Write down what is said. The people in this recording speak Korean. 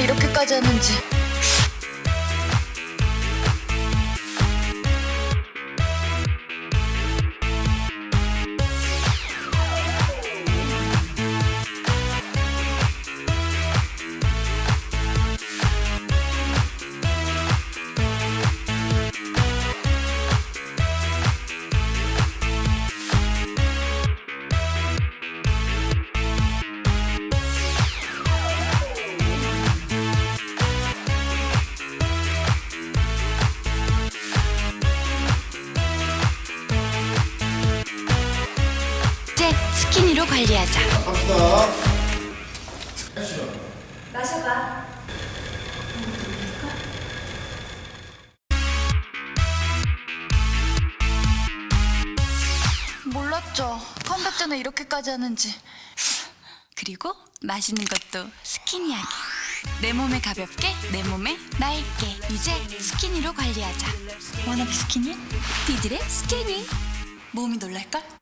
이렇게까지 하는지 이제 스키니로 관리하자. 마셔봐. 몰랐죠. 컴백 전에 이렇게까지 하는지. 그리고 마시는 것도 스키니하게 내 몸에 가볍게 내 몸에 맑게. 이제 스키니로 관리하자. 워너비 스키니? 디들의 스키니 몸이 놀랄걸?